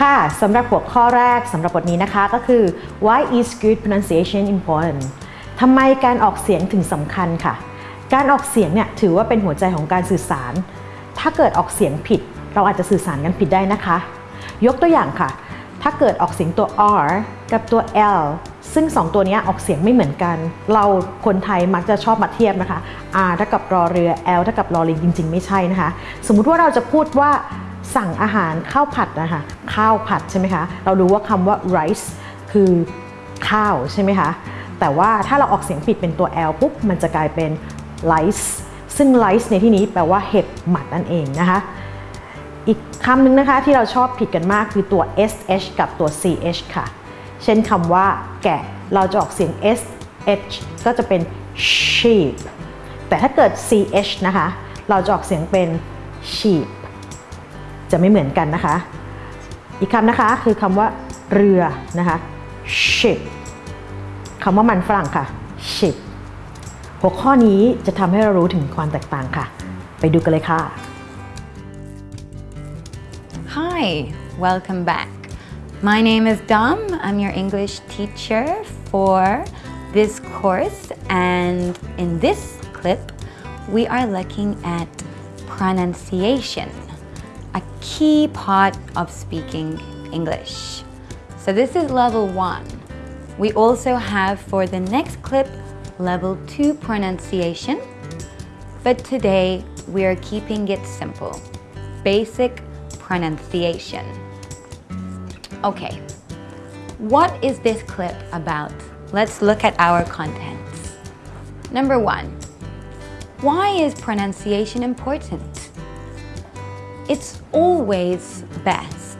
ค่ะสำหรับหัวข้อแรกสำหรับบทนี้นะคะก็คือ why is good pronunciation important ทำไมการออกเสียงถึงสำคัญค่ะ การออกเสียงเนี่ยถือว่าเป็นหัวใจของการสื่อสาร ถ้าเกิดออกเสียงผิด เราอาจจะสื่อสารกันผิดได้นะคะ ยกตัวอย่างค่ะ ถ้าเกิดออกเสียงตัว r กับตัว l ซึ่ง 2 ตัวนี้ออกเสียงไม่เหมือนกัน เราคนไทยมักจะชอบมาเทียบนะคะ r เท่ากับรอเรือ l เท่ากับรอลิงจริง ๆ ไม่ใช่นะคะ สมมุติว่าเราจะพูดว่า สั่งอาหารข้าวผัดนะคะข้าวผัดใช่ไหมคะ เรารู้ว่าคำว่า rice คือข้าวใช่ไหมคะ แต่ว่าถ้าเราออกเสียงผิดเป็นตัว l ปุ๊บ มันจะกลายเป็น rice ซึ่ง rice ในที่นี้แปลว่าเห็ดหมัดนั่นเองนะคะ อีกคำหนึ่งนะคะที่เราชอบผิดกันมากคือตัว sh กับตัว ch ค่ะ เช่นคำว่า แกะ เราจะออกเสียง sh ก็จะเป็น sheep แต่ถ้าเกิด ch นะคะ เราจะออกเสียงเป็น sheep จะไม่เหมือนกันนะคะ อีกคำนะคะคือคำว่าเรือนะคะ ship คำว่ามันฝรั่งค่ะ ship หัวข้อนี้จะทำให้เรารู้ถึงความแตกต่างค่ะ ไปดูกันเลยค่ะ Hi, welcome back. My name is Dom. I'm your English teacher for this course, and in this clip, we are looking at pronunciation, a key part of speaking English. So, this is level one. We also have for the next clip level two pronunciation, but today we are keeping it simple basic pronunciation. Okay, what is this clip about? Let's look at our contents. Number one, why is pronunciation important? It's always best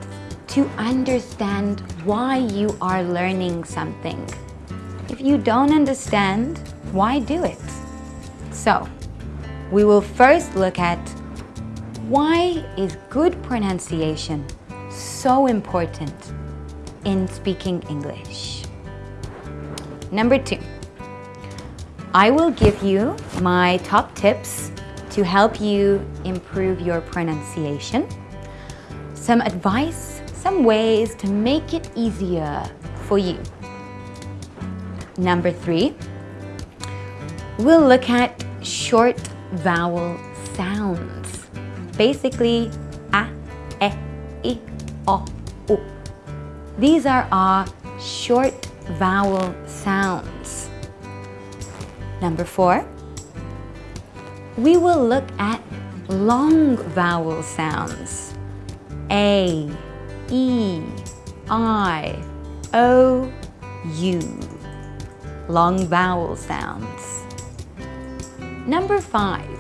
to understand why you are learning something. If you don't understand, why do it? So, we will first look at why is good pronunciation so important in speaking English? Number two, I will give you my top tips to help you improve your pronunciation, some advice, some ways to make it easier for you. Number three, we'll look at short vowel sounds. Basically, a, e, i, o, u. These are our short vowel sounds. Number four, we will look at long vowel sounds. A, E, I, O, U. Long vowel sounds. Number five,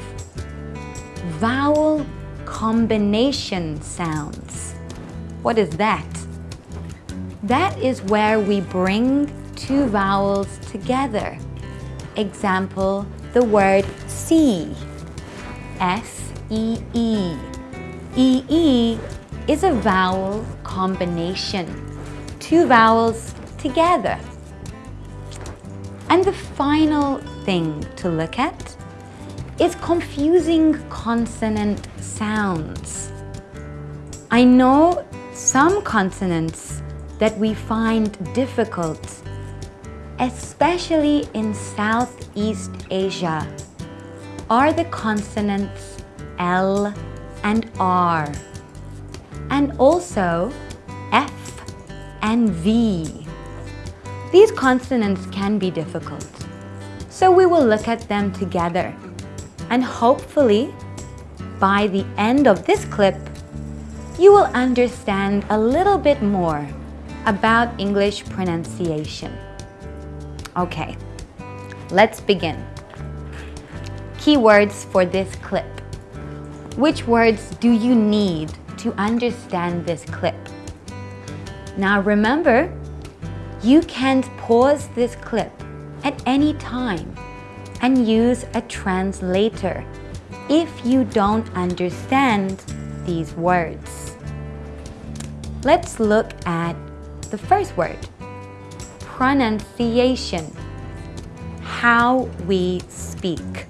vowel combination sounds. What is that? That is where we bring two vowels together. Example, the word see. S-E-E. E-E is a vowel combination. Two vowels together. And the final thing to look at is confusing consonant sounds. I know some consonants that we find difficult, especially in Southeast Asia, are the consonants L and R, and also F and V. These consonants can be difficult, so we will look at them together. And hopefully, by the end of this clip, you will understand a little bit more about English pronunciation. Okay, let's begin. Keywords for this clip. Which words do you need to understand this clip? Now remember, you can pause this clip at any time and use a translator if you don't understand these words. Let's look at the first word pronunciation. How we speak.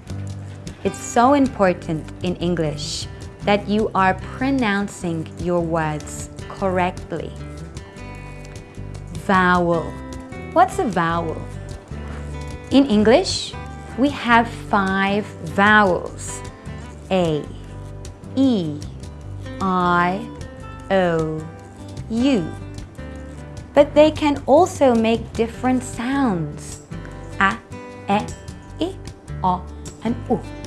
It's so important in English that you are pronouncing your words correctly. Vowel. What's a vowel? In English, we have five vowels A, E, I, O, U. But they can also make different sounds A, E, I, O, and U.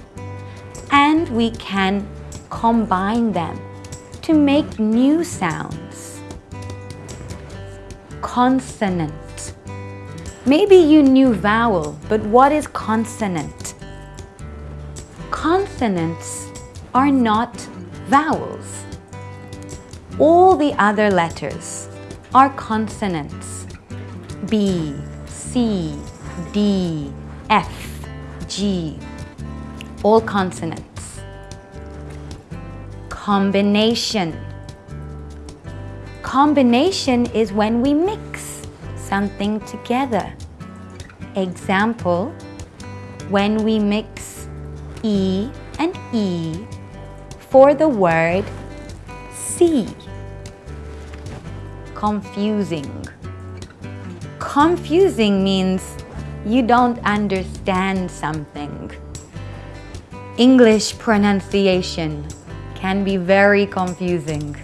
And we can combine them to make new sounds. Consonant. Maybe you knew vowel, but what is consonant? Consonants are not vowels. All the other letters are consonants. B, C, D, F, G, all consonants. Combination. Combination is when we mix something together. Example, when we mix E and E for the word see. Confusing. Confusing means you don't understand something. English pronunciation can be very confusing.